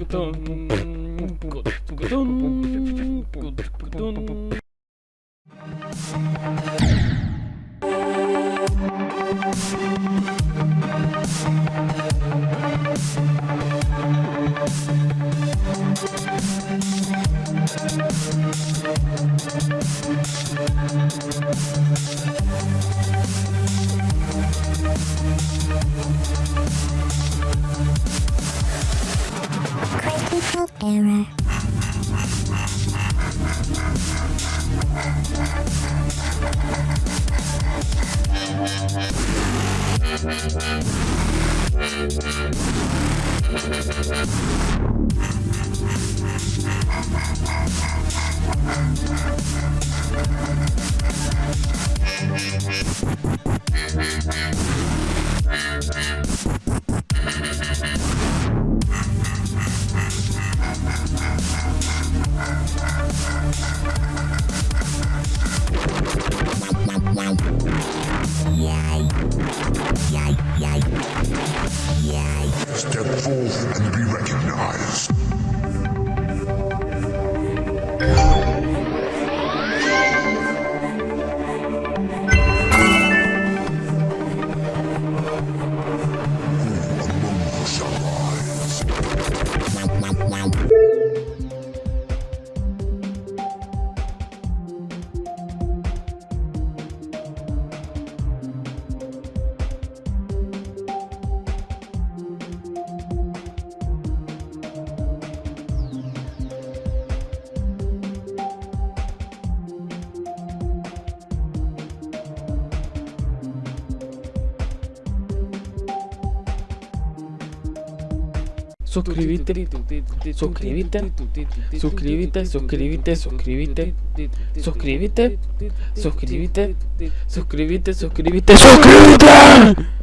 Кутон. Кутон. Кутон. Кутон. Error. Step forth and be recognized. suscribite, suscribite, suscribite, suscribite, suscribite, suscribite, suscribite, suscribite, suscribite, suscribite.